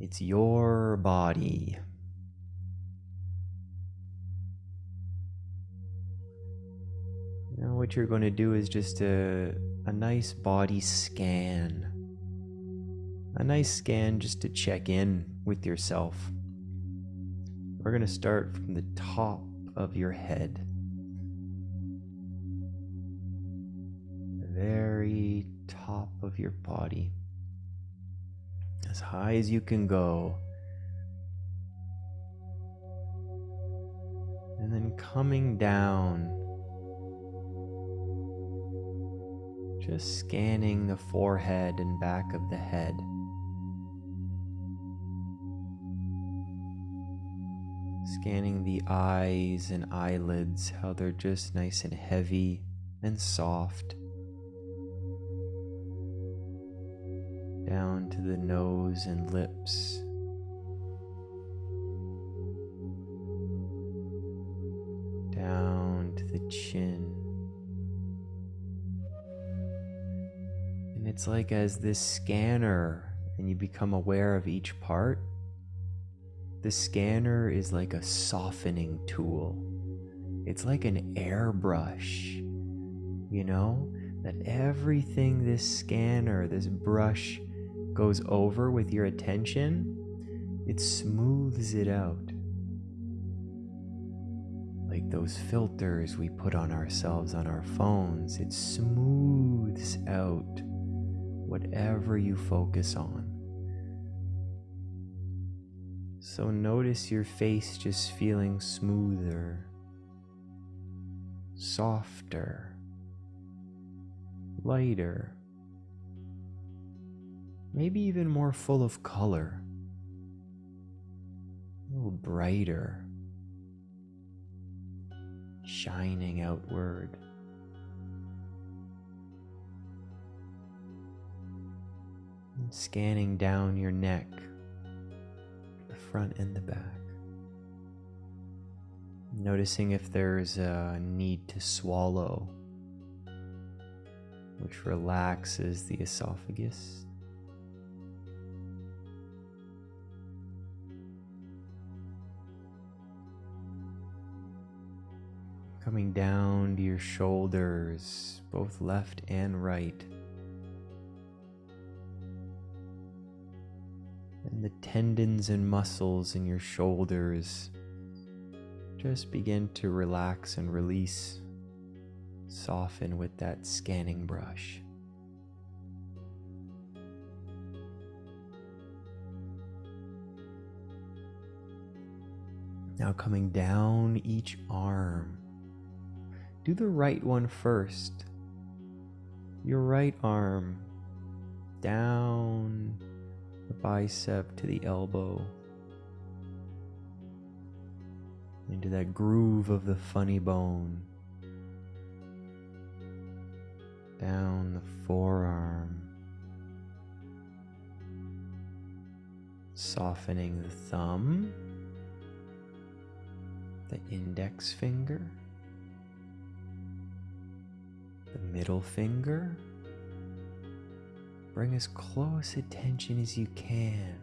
It's your body. Now, what you're going to do is just a, a nice body scan. A nice scan just to check in with yourself. We're going to start from the top of your head. The very top of your body. As high as you can go. And then coming down just scanning the forehead and back of the head. Scanning the eyes and eyelids, how they're just nice and heavy and soft. Down to the nose and lips. Down to the chin. And it's like as this scanner and you become aware of each part, the scanner is like a softening tool. It's like an airbrush, you know, that everything this scanner, this brush goes over with your attention, it smooths it out. Like those filters we put on ourselves on our phones, it smooths out whatever you focus on. So notice your face just feeling smoother, softer, lighter, maybe even more full of color, a little brighter, shining outward. scanning down your neck, the front and the back. Noticing if there's a need to swallow, which relaxes the esophagus. Coming down to your shoulders, both left and right. and the tendons and muscles in your shoulders just begin to relax and release, soften with that scanning brush. Now coming down each arm. Do the right one first. Your right arm down the bicep to the elbow, into that groove of the funny bone, down the forearm, softening the thumb, the index finger, the middle finger Bring as close attention as you can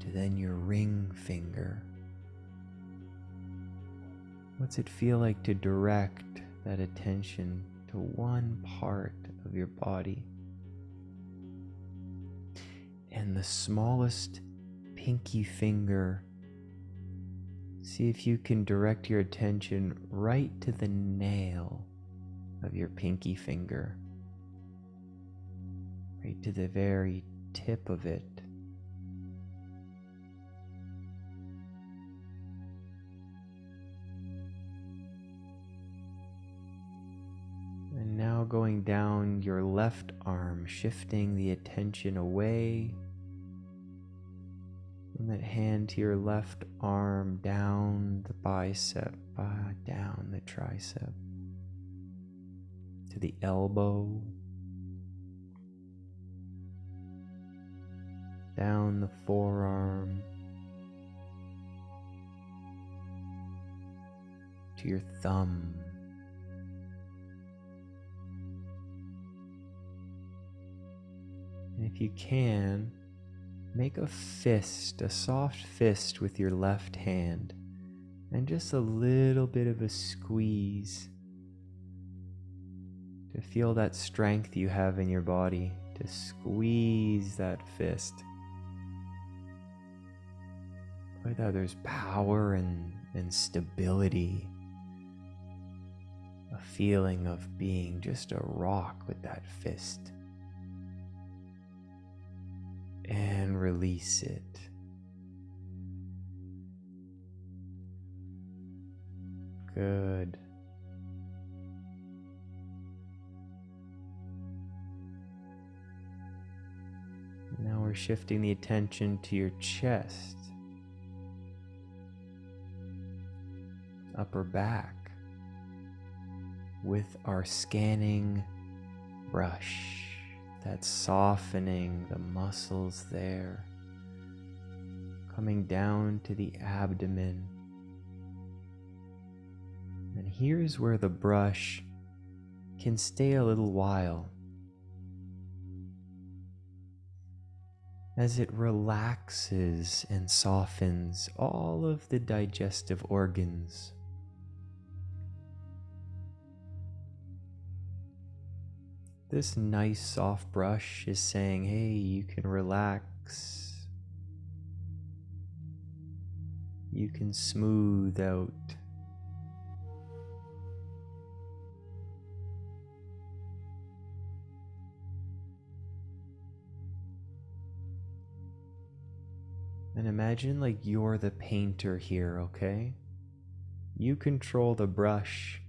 to then your ring finger. What's it feel like to direct that attention to one part of your body? And the smallest pinky finger, see if you can direct your attention right to the nail of your pinky finger right to the very tip of it. And now going down your left arm, shifting the attention away from that hand to your left arm, down the bicep, uh, down the tricep, to the elbow, down the forearm. To your thumb. And if you can, make a fist, a soft fist with your left hand, and just a little bit of a squeeze to feel that strength you have in your body to squeeze that fist. Like that there's power and, and stability. A feeling of being just a rock with that fist. And release it. Good. We're shifting the attention to your chest, upper back, with our scanning brush that's softening the muscles there, coming down to the abdomen. And here's where the brush can stay a little while as it relaxes and softens all of the digestive organs. This nice soft brush is saying, hey, you can relax. You can smooth out imagine like you're the painter here, okay? You control the brush.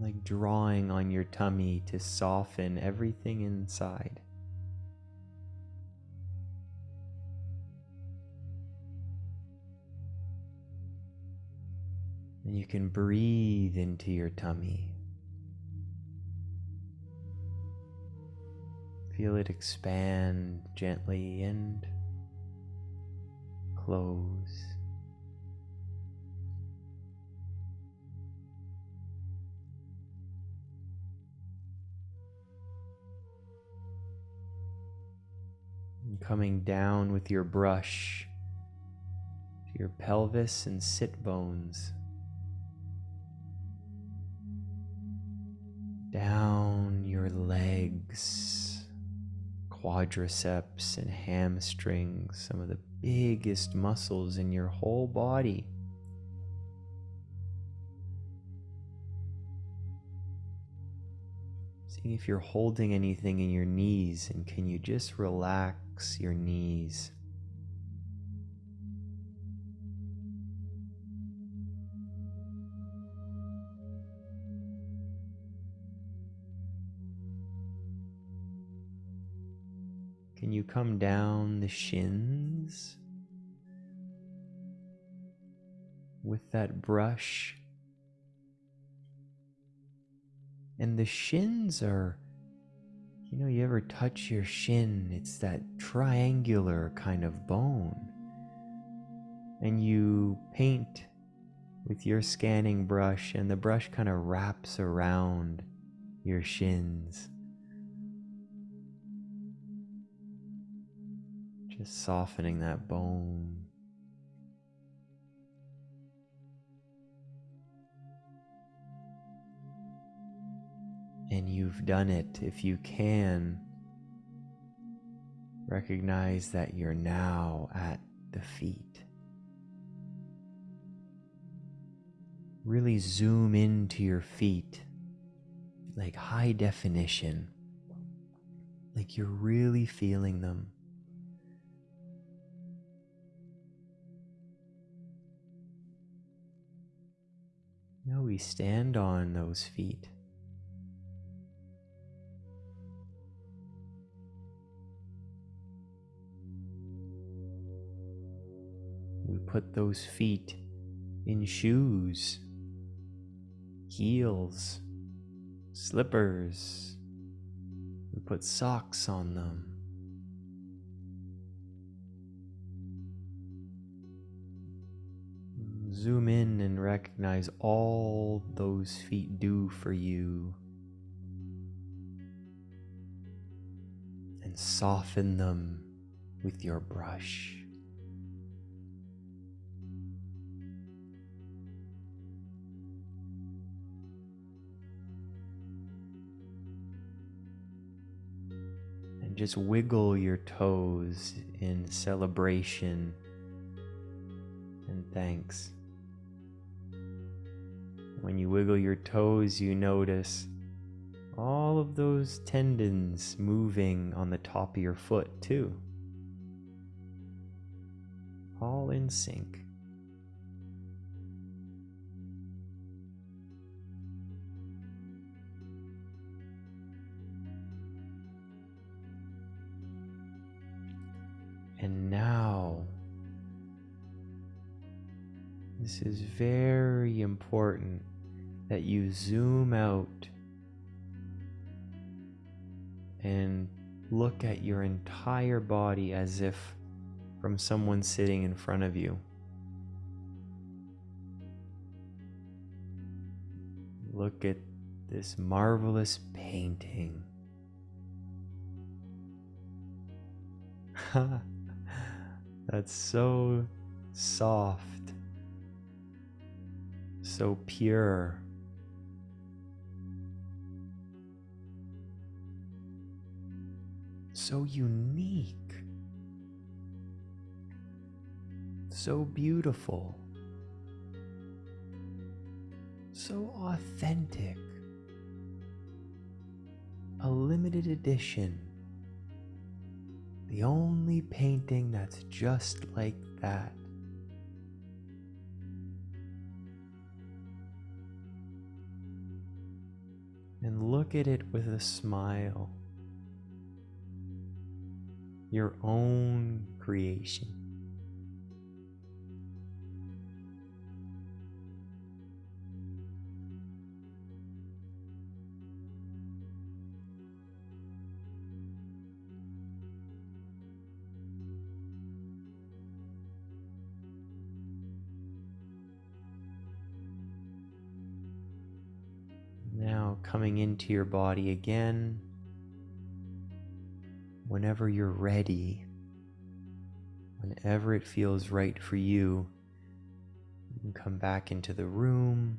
Like drawing on your tummy to soften everything inside. And you can breathe into your tummy. Feel it expand gently and close. Coming down with your brush to your pelvis and sit bones. Down your legs quadriceps and hamstrings, some of the biggest muscles in your whole body. Seeing if you're holding anything in your knees and can you just relax your knees. Can you come down the shins with that brush? And the shins are, you know, you ever touch your shin, it's that triangular kind of bone. And you paint with your scanning brush, and the brush kind of wraps around your shins. Just softening that bone. And you've done it. If you can, recognize that you're now at the feet. Really zoom into your feet, like high definition, like you're really feeling them. Now we stand on those feet. We put those feet in shoes, heels, slippers. We put socks on them. Zoom in and recognize all those feet do for you. and soften them with your brush. And just wiggle your toes in celebration and thanks. When you wiggle your toes, you notice all of those tendons moving on the top of your foot, too. All in sync. And now, this is very important that you zoom out and look at your entire body as if from someone sitting in front of you. Look at this marvelous painting. That's so soft, so pure. So unique, so beautiful, so authentic, a limited edition, the only painting that's just like that. And look at it with a smile your own creation. Now coming into your body again whenever you're ready, whenever it feels right for you, you come back into the room